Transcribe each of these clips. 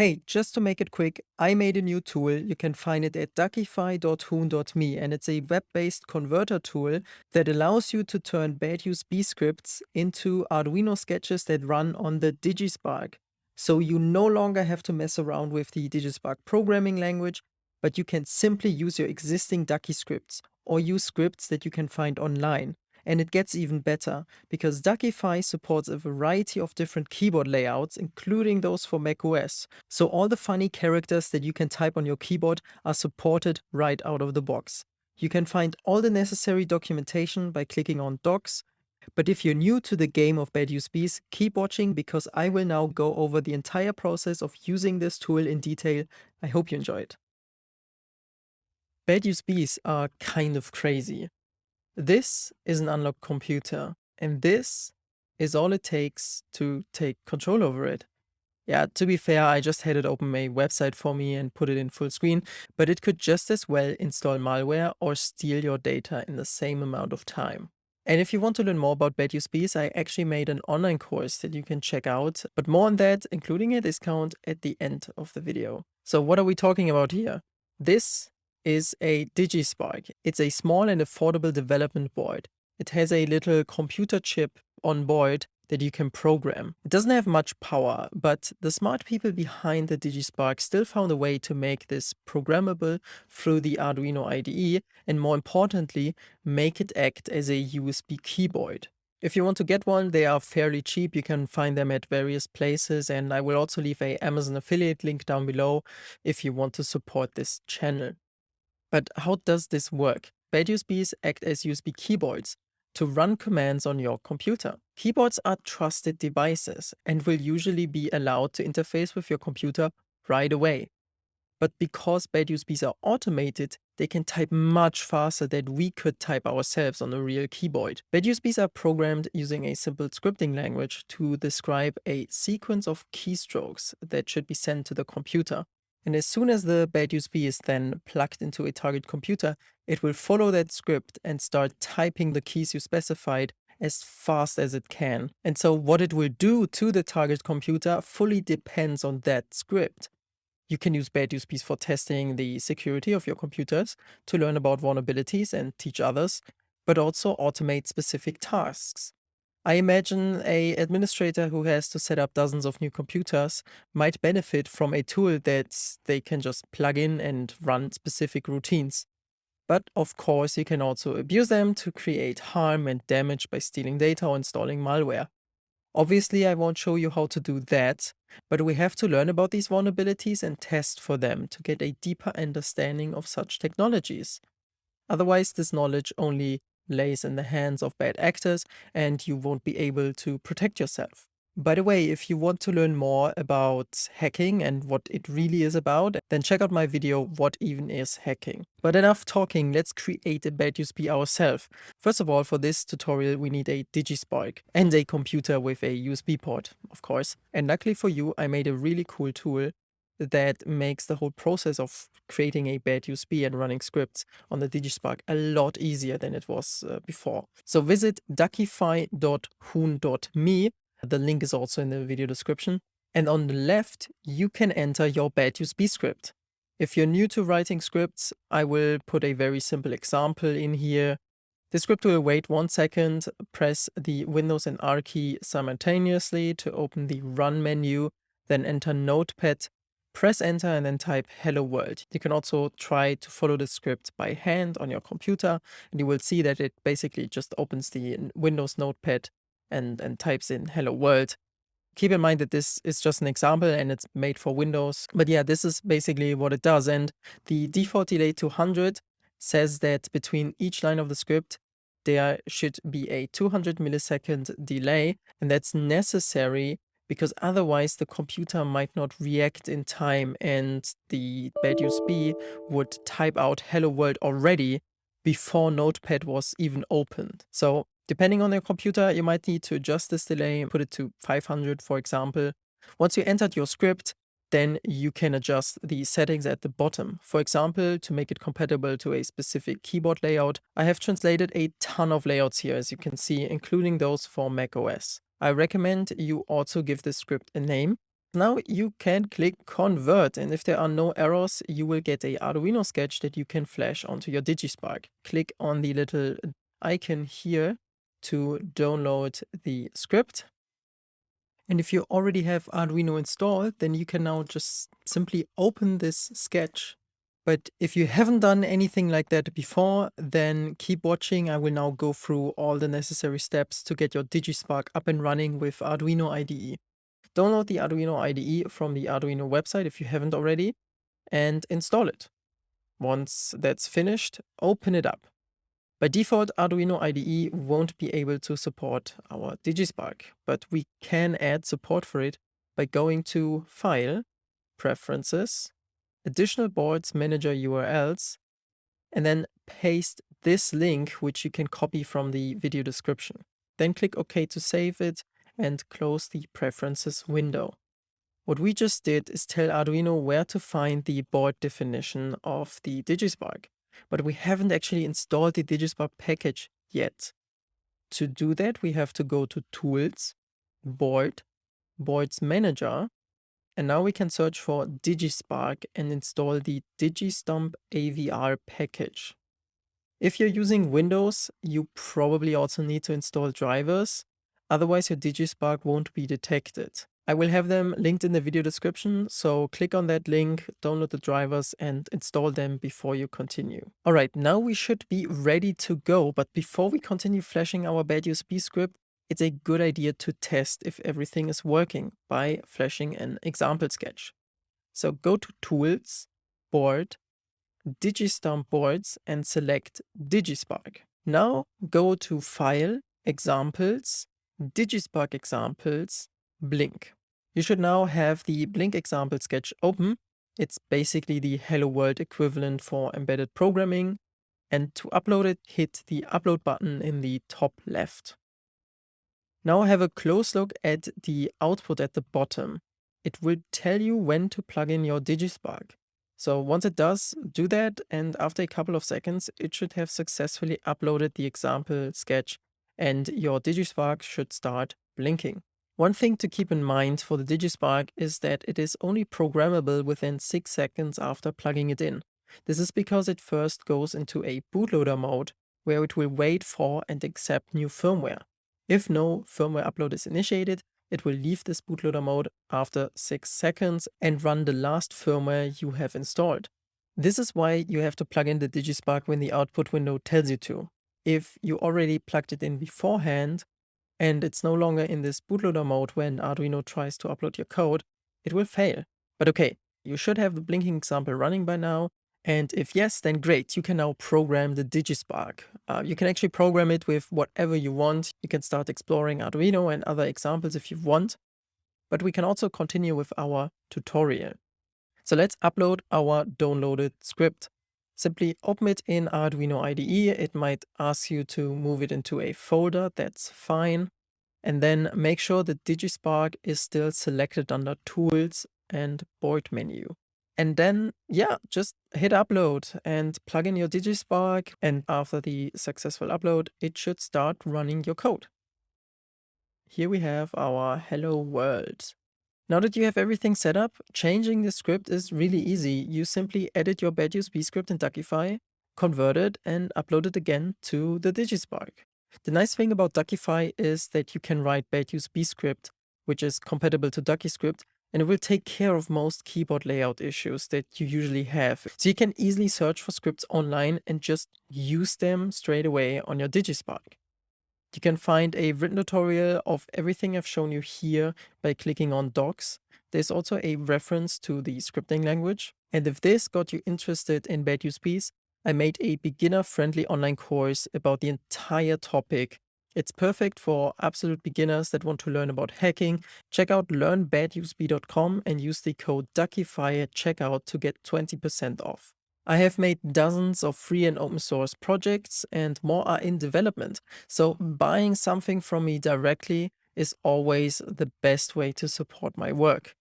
Hey, just to make it quick, I made a new tool. You can find it at duckify.hoon.me and it's a web-based converter tool that allows you to turn bad USB scripts into Arduino sketches that run on the DigiSpark. So you no longer have to mess around with the DigiSpark programming language, but you can simply use your existing Ducky scripts or use scripts that you can find online. And it gets even better, because Duckify supports a variety of different keyboard layouts, including those for macOS. So all the funny characters that you can type on your keyboard are supported right out of the box. You can find all the necessary documentation by clicking on Docs, but if you're new to the game of bad USBs, keep watching because I will now go over the entire process of using this tool in detail. I hope you enjoy it. Bad USBs are kind of crazy. This is an unlocked computer, and this is all it takes to take control over it. Yeah, to be fair, I just had it open a website for me and put it in full screen, but it could just as well install malware or steal your data in the same amount of time. And if you want to learn more about bad USBs, I actually made an online course that you can check out, but more on that, including a discount at the end of the video. So what are we talking about here? This is a DigiSpark. It's a small and affordable development board. It has a little computer chip on board that you can program. It doesn't have much power, but the smart people behind the DigiSpark still found a way to make this programmable through the Arduino IDE and more importantly, make it act as a USB keyboard. If you want to get one, they are fairly cheap. You can find them at various places and I will also leave a Amazon affiliate link down below if you want to support this channel. But how does this work? Bad USBs act as USB keyboards to run commands on your computer. Keyboards are trusted devices and will usually be allowed to interface with your computer right away. But because bad USBs are automated, they can type much faster than we could type ourselves on a real keyboard. Bad USBs are programmed using a simple scripting language to describe a sequence of keystrokes that should be sent to the computer. And as soon as the bad USB is then plugged into a target computer, it will follow that script and start typing the keys you specified as fast as it can. And so what it will do to the target computer fully depends on that script. You can use bad USBs for testing the security of your computers, to learn about vulnerabilities and teach others, but also automate specific tasks. I imagine a administrator who has to set up dozens of new computers might benefit from a tool that they can just plug in and run specific routines. But of course, you can also abuse them to create harm and damage by stealing data or installing malware. Obviously, I won't show you how to do that, but we have to learn about these vulnerabilities and test for them to get a deeper understanding of such technologies. Otherwise, this knowledge only lays in the hands of bad actors and you won't be able to protect yourself. By the way, if you want to learn more about hacking and what it really is about, then check out my video, What Even Is Hacking. But enough talking, let's create a bad USB ourselves. First of all, for this tutorial, we need a DigiSpark and a computer with a USB port, of course. And luckily for you, I made a really cool tool that makes the whole process of creating a bad USB and running scripts on the DigiSpark a lot easier than it was uh, before. So visit duckify.hoon.me. The link is also in the video description. And on the left, you can enter your bad USB script. If you're new to writing scripts, I will put a very simple example in here. The script will wait one second, press the Windows and R key simultaneously to open the Run menu, then enter Notepad Press enter and then type hello world. You can also try to follow the script by hand on your computer and you will see that it basically just opens the Windows notepad and, and types in hello world. Keep in mind that this is just an example and it's made for Windows. But yeah, this is basically what it does. And the default delay 200 says that between each line of the script, there should be a 200 millisecond delay and that's necessary because otherwise the computer might not react in time and the bad USB would type out hello world already before notepad was even opened. So depending on your computer, you might need to adjust this delay and put it to 500 for example. Once you entered your script, then you can adjust the settings at the bottom. For example, to make it compatible to a specific keyboard layout, I have translated a ton of layouts here as you can see, including those for macOS. I recommend you also give the script a name. Now you can click convert and if there are no errors, you will get a Arduino sketch that you can flash onto your DigiSpark. Click on the little icon here to download the script. And if you already have Arduino installed, then you can now just simply open this sketch. But if you haven't done anything like that before, then keep watching. I will now go through all the necessary steps to get your DigiSpark up and running with Arduino IDE. Download the Arduino IDE from the Arduino website if you haven't already and install it. Once that's finished, open it up. By default, Arduino IDE won't be able to support our DigiSpark, but we can add support for it by going to File, Preferences, Additional Boards Manager URLs, and then paste this link, which you can copy from the video description. Then click OK to save it and close the preferences window. What we just did is tell Arduino where to find the board definition of the DigiSpark, but we haven't actually installed the DigiSpark package yet. To do that, we have to go to Tools, Board, Boards Manager, and now we can search for DigiSpark and install the DigiStump AVR package. If you're using Windows, you probably also need to install drivers, Otherwise your DigiSpark won't be detected. I will have them linked in the video description, so click on that link, download the drivers and install them before you continue. Alright, now we should be ready to go, but before we continue flashing our bad USB script, it's a good idea to test if everything is working by flashing an example sketch. So go to Tools, Board, Digistump Boards and select DigiSpark. Now go to File, Examples, DigiSpark examples, Blink. You should now have the Blink example sketch open. It's basically the Hello World equivalent for embedded programming. And to upload it, hit the upload button in the top left. Now have a close look at the output at the bottom. It will tell you when to plug in your DigiSpark. So once it does, do that and after a couple of seconds, it should have successfully uploaded the example sketch and your DigiSpark should start blinking. One thing to keep in mind for the DigiSpark is that it is only programmable within 6 seconds after plugging it in. This is because it first goes into a bootloader mode where it will wait for and accept new firmware. If no firmware upload is initiated, it will leave this bootloader mode after 6 seconds and run the last firmware you have installed. This is why you have to plug in the DigiSpark when the output window tells you to if you already plugged it in beforehand and it's no longer in this bootloader mode when Arduino tries to upload your code, it will fail. But okay, you should have the blinking example running by now. And if yes, then great, you can now program the DigiSpark. Uh, you can actually program it with whatever you want. You can start exploring Arduino and other examples if you want. But we can also continue with our tutorial. So let's upload our downloaded script. Simply open it in Arduino IDE. It might ask you to move it into a folder. That's fine. And then make sure the DigiSpark is still selected under Tools and Board menu. And then, yeah, just hit upload and plug in your DigiSpark. And after the successful upload, it should start running your code. Here we have our hello world. Now that you have everything set up, changing the script is really easy. You simply edit your bad USB script in Duckify, convert it, and upload it again to the DigiSpark. The nice thing about Duckify is that you can write bad USB script, which is compatible to DuckyScript, and it will take care of most keyboard layout issues that you usually have. So you can easily search for scripts online and just use them straight away on your DigiSpark. You can find a written tutorial of everything I've shown you here by clicking on docs. There's also a reference to the scripting language. And if this got you interested in bad USBs, I made a beginner-friendly online course about the entire topic. It's perfect for absolute beginners that want to learn about hacking. Check out learnbadusb.com and use the code DUCKIFY at checkout to get 20% off. I have made dozens of free and open source projects and more are in development. So buying something from me directly is always the best way to support my work.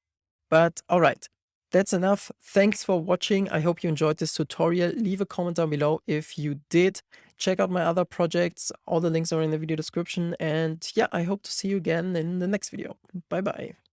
But alright, that's enough. Thanks for watching. I hope you enjoyed this tutorial. Leave a comment down below if you did. Check out my other projects. All the links are in the video description. And yeah, I hope to see you again in the next video. Bye bye.